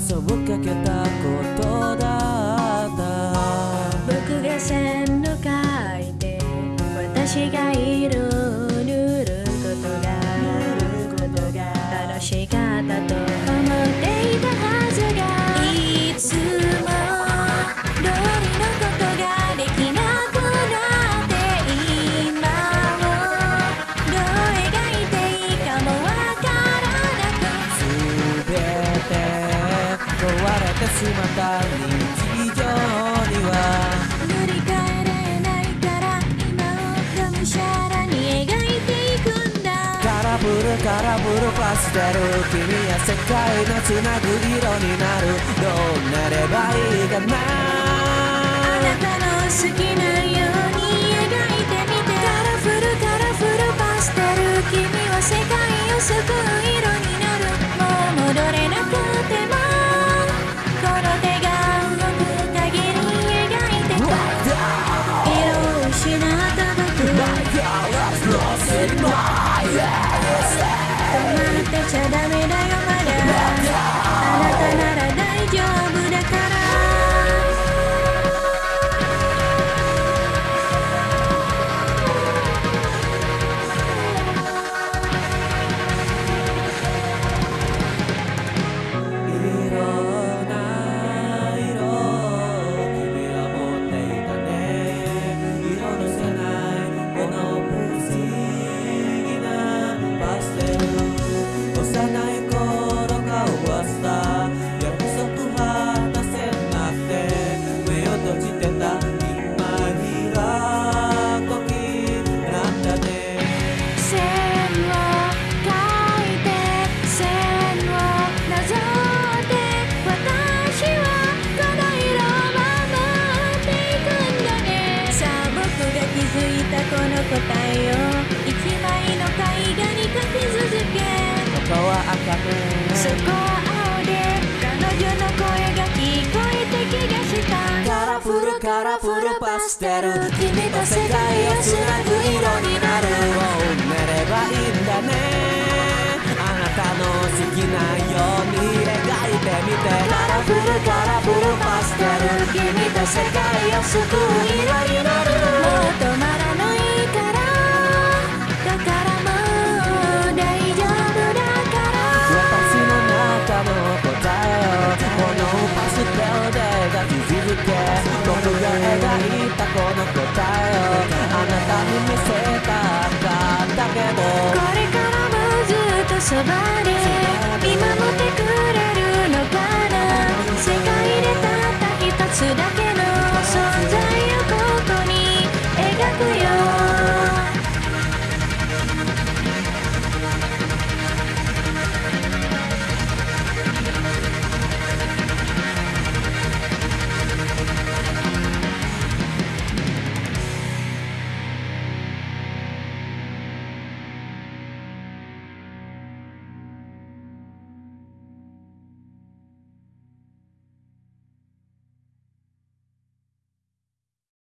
目を背けたことだった。僕が線路書いて私がいる。れてしまた日常には塗り替えれないから今をがむしゃらに描いていくんだ。カラフルカラフルパステル君や世界のつなぐ色になるどうなればいいかなあなたの好きなように描いてみてカラフルカラフルパステル君は世界を救う色ってル赤ねそこは青で彼女の声が聞こえて気がしたカラフルカラフルパステル君と世界をつなぐ色になる。もう寝ればいいんだねあなたの好きなように描いてみて。カラフルカラフルパステル。君と世界を救う色になる。僕が描いたこの答えをあなたに見せたかったけどこれからもずっとそばに